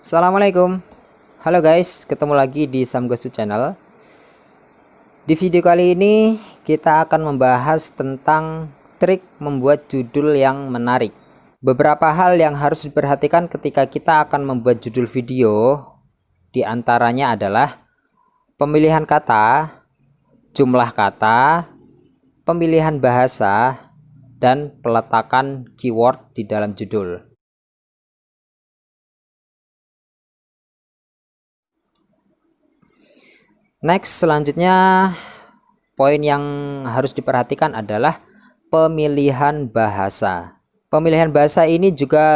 Assalamualaikum. Halo guys ketemu lagi di Samgosu channel. Di video kali ini kita akan membahas tentang trik membuat judul yang menarik. Beberapa hal yang harus diperhatikan ketika kita akan membuat judul video di antaranya adalah pemilihan kata jumlah kata pemilihan bahasa dan peletakan keyword di dalam judul Next selanjutnya poin yang harus diperhatikan adalah pemilihan bahasa. Pemilihan bahasa ini juga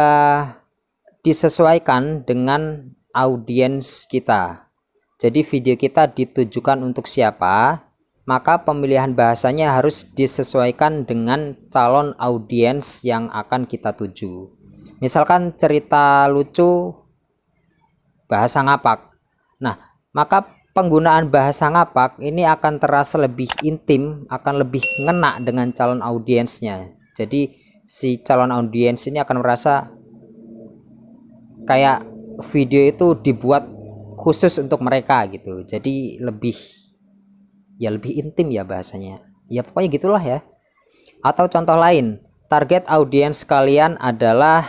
disesuaikan dengan audiens kita. Jadi video kita ditujukan untuk siapa, maka pemilihan bahasanya harus disesuaikan dengan calon audiens yang akan kita tuju. Misalkan cerita lucu bahasa ngapak. Nah, maka penggunaan bahasa ngapak ini akan terasa lebih intim, akan lebih ngena dengan calon audiensnya. Jadi si calon audiens ini akan merasa kayak video itu dibuat khusus untuk mereka gitu. Jadi lebih ya lebih intim ya bahasanya. Ya pokoknya gitulah ya. Atau contoh lain, target audiens kalian adalah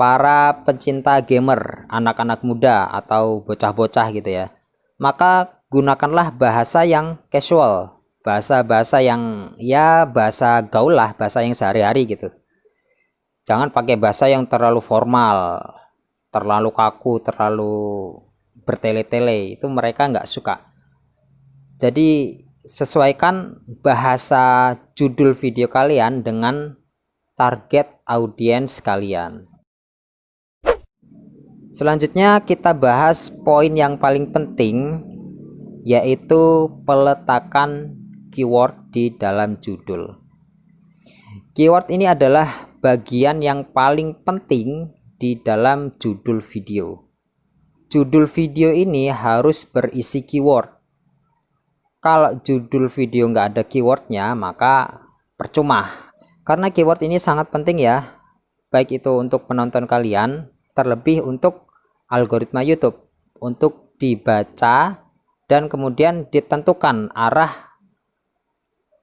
para pencinta gamer, anak-anak muda atau bocah-bocah gitu ya maka gunakanlah bahasa yang casual bahasa-bahasa yang ya bahasa gaul lah bahasa yang sehari-hari gitu. Jangan pakai bahasa yang terlalu formal terlalu kaku terlalu bertele-tele itu mereka nggak suka. Jadi sesuaikan bahasa judul video kalian dengan target audiens kalian Selanjutnya kita bahas poin yang paling penting yaitu peletakan keyword di dalam judul. Keyword ini adalah bagian yang paling penting di dalam judul video. Judul video ini harus berisi keyword. Kalau judul video nggak ada keywordnya maka percuma. Karena keyword ini sangat penting ya, baik itu untuk penonton kalian terlebih untuk algoritma YouTube untuk dibaca dan kemudian ditentukan arah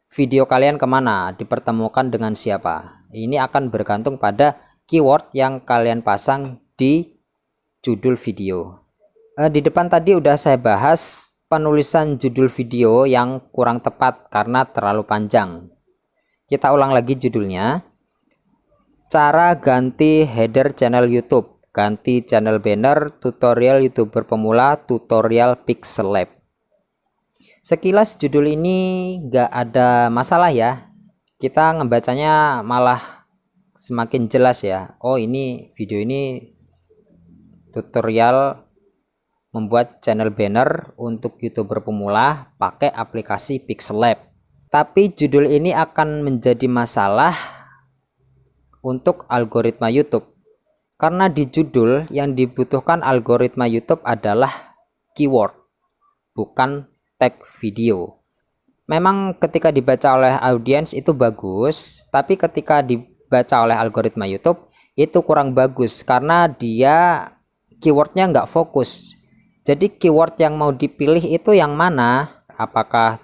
video kalian ke mana dipertemukan dengan siapa. Ini akan bergantung pada keyword yang kalian pasang di judul video. Eh, di depan tadi udah saya bahas penulisan judul video yang kurang tepat karena terlalu panjang. Kita ulang lagi judulnya. Cara ganti header channel YouTube ganti channel banner, tutorial youtuber pemula, tutorial pixel lab. Sekilas judul ini nggak ada masalah ya. Kita ngebacanya malah semakin jelas ya. Oh ini video ini tutorial membuat channel banner untuk youtuber pemula pakai aplikasi pixel lab. Tapi judul ini akan menjadi masalah untuk algoritma YouTube karena di judul yang dibutuhkan algoritma YouTube adalah keyword, bukan tag video. Memang ketika dibaca oleh audiens itu bagus, tapi ketika dibaca oleh algoritma YouTube itu kurang bagus karena dia keywordnya nggak fokus. Jadi keyword yang mau dipilih itu yang mana? Apakah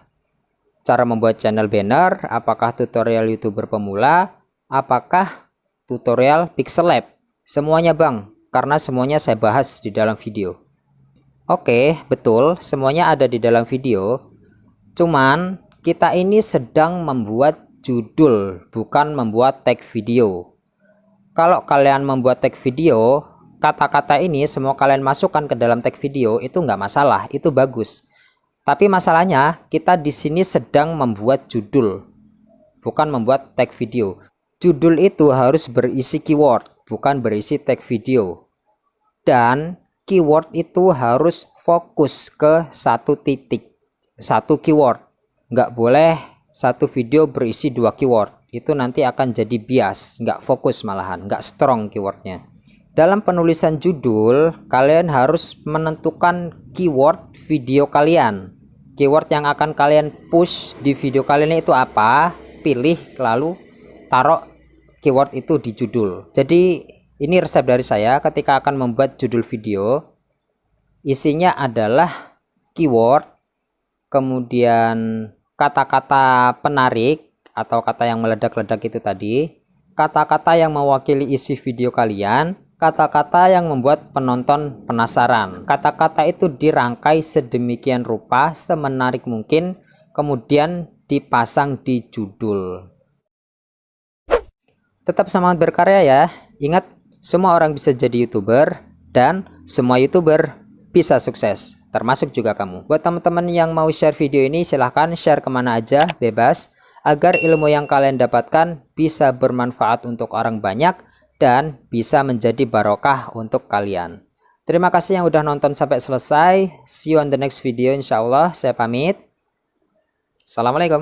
cara membuat channel banner? Apakah tutorial youtuber pemula? Apakah tutorial pixel lab? Semuanya bang, karena semuanya saya bahas di dalam video. Oke, betul, semuanya ada di dalam video. Cuman, kita ini sedang membuat judul, bukan membuat tag video. Kalau kalian membuat tag video, kata-kata ini semua kalian masukkan ke dalam tag video, itu nggak masalah, itu bagus. Tapi masalahnya, kita di sini sedang membuat judul, bukan membuat tag video. Judul itu harus berisi keyword bukan berisi tag video. Dan keyword itu harus fokus ke satu titik, satu keyword. Nggak boleh satu video berisi dua keyword. Itu nanti akan jadi bias, nggak fokus malahan, nggak strong keywordnya. Dalam penulisan judul, kalian harus menentukan keyword video kalian. Keyword yang akan kalian push di video kalian itu apa? Pilih lalu taruh keyword itu di judul jadi ini resep dari saya ketika akan membuat judul video isinya adalah keyword kemudian kata-kata penarik atau kata yang meledak-ledak itu tadi kata-kata yang mewakili isi video kalian kata-kata yang membuat penonton penasaran. Kata-kata itu dirangkai sedemikian rupa, semenarik mungkin, kemudian dipasang di judul. Tetap semangat berkarya ya. Ingat, semua orang bisa jadi YouTuber dan semua YouTuber bisa sukses, termasuk juga kamu. Buat teman-teman yang mau share video ini, silahkan share ke mana aja, bebas, agar ilmu yang kalian dapatkan bisa bermanfaat untuk orang banyak dan bisa menjadi barokah untuk kalian. Terima kasih yang udah nonton sampai selesai. See you on the next video insya Allah. Saya pamit. Assalamualaikum.